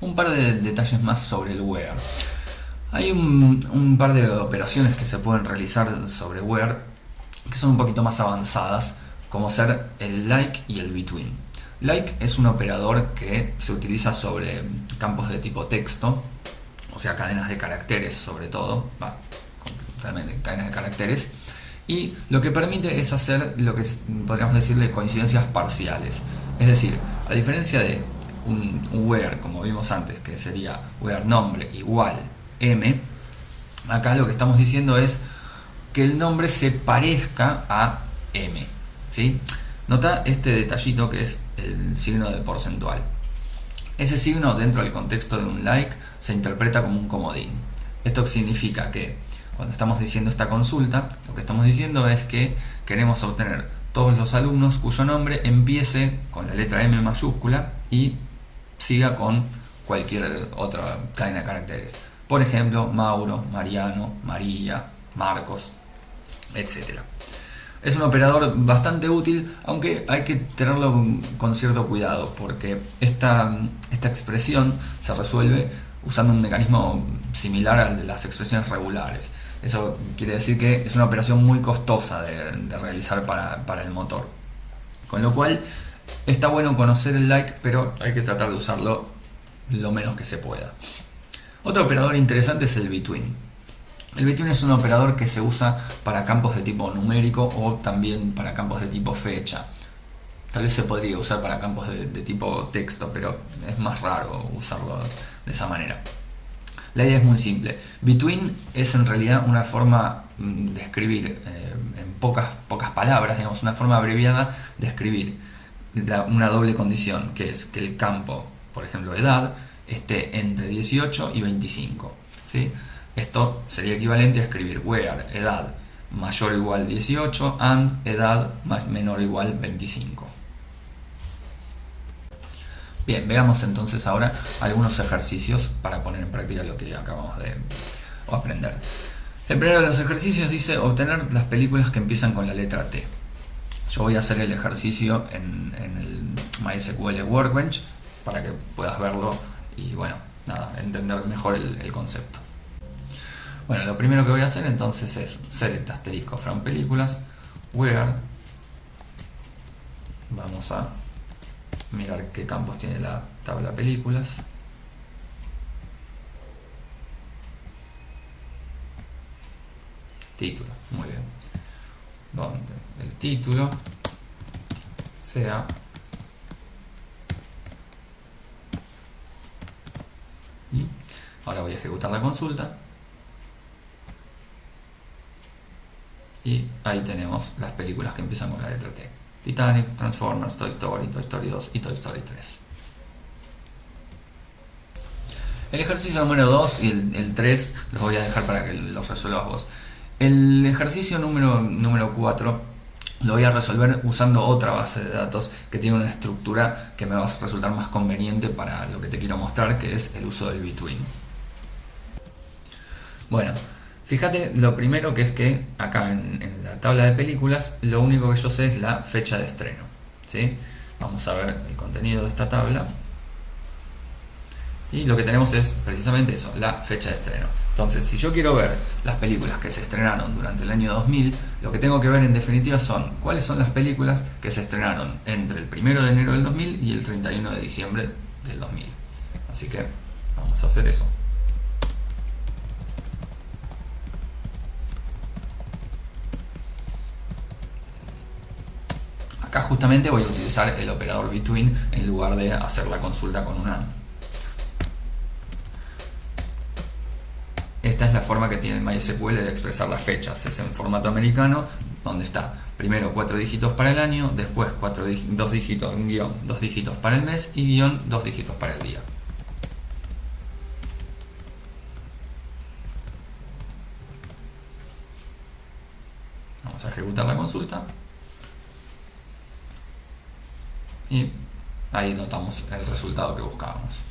un par de detalles más sobre el where. Hay un, par de operaciones que se pueden realizar sobre where que son un poquito más avanzadas, como ser el like y el between. Like es un operador que se utiliza sobre campos de tipo texto, o sea, cadenas de caracteres sobre todo, va, cadenas de caracteres, y lo que permite es hacer lo que podríamos decirle coincidencias parciales. Es decir, a diferencia de un, where, como vimos antes, que sería where nombre igual m, acá lo que estamos diciendo es que el nombre se parezca a m. ¿sí? Nota este detallito que es el signo de porcentual. Ese signo dentro del contexto de un like se interpreta como un comodín. Esto significa que cuando estamos diciendo esta consulta, lo que estamos diciendo es que queremos obtener todos los alumnos cuyo nombre empiece con la letra M mayúscula y siga con cualquier otra cadena de caracteres. Por ejemplo, Mauro, Mariano, María, Marcos, etc. Es un operador bastante útil, aunque hay que tenerlo con cierto cuidado, porque esta, esta expresión se resuelve usando un mecanismo similar al de las expresiones regulares. Eso quiere decir que es una operación muy costosa de, realizar para, el motor. Con lo cual está bueno conocer el like, pero hay que tratar de usarlo lo menos que se pueda. Otro operador interesante es el between. El between es un operador que se usa para campos de tipo numérico o también para campos de tipo fecha. Tal vez se podría usar para campos de tipo texto, pero es más raro usarlo de esa manera. La idea es muy simple. Between es en realidad una forma mm, de escribir eh, en pocas, pocas palabras, digamos, una forma abreviada de escribir una doble condición, que es que el campo, por ejemplo, edad, esté entre 18 y 25. ¿sí? Esto sería equivalente a escribir where edad mayor o igual 18 and edad menor o igual 25. Bien, veamos entonces ahora algunos ejercicios para poner en práctica lo que acabamos de aprender. El primero de los ejercicios dice obtener las películas que empiezan con la letra T. Yo voy a hacer el ejercicio en, el MySQL Workbench para que puedas verlo y bueno, nada, entender mejor el, concepto. Bueno, lo primero que voy a hacer entonces es select asterisco from películas, where vamos a mirar qué campos tiene la tabla películas. Título, muy bien. Donde el título sea ahora voy a ejecutar la consulta y ahí tenemos las películas que empiezan con la letra T Titanic, Transformers, Toy Story, Toy Story 2 y Toy Story 3. El ejercicio número 2 y el, 3 los voy a dejar para que los resuelvas vos. El ejercicio número, número 4 lo voy a resolver usando otra base de datos que tiene una estructura que me va a resultar más conveniente para lo que te quiero mostrar, que es el uso del between. Bueno, Fíjate, lo primero que es que acá en, la tabla de películas, lo único que yo sé es la fecha de estreno. ¿sí? Vamos a ver el contenido de esta tabla. Y lo que tenemos es precisamente eso, la fecha de estreno. Entonces, si yo quiero ver las películas que se estrenaron durante el año 2000, lo que tengo que ver en definitiva son cuáles son las películas que se estrenaron entre el 1 de enero del 2000 y el 31 de diciembre del 2000. Así que vamos a hacer eso. Acá justamente voy a utilizar el operador between en lugar de hacer la consulta con un AND. Esta es la forma que tiene el MySQL de expresar las fechas. Es en formato americano, donde está primero cuatro dígitos para el año, después cuatro dos dígitos, guion, dos dígitos para el mes y guion, dos dígitos para el día. Vamos a ejecutar la consulta y ahí notamos el resultado que buscábamos.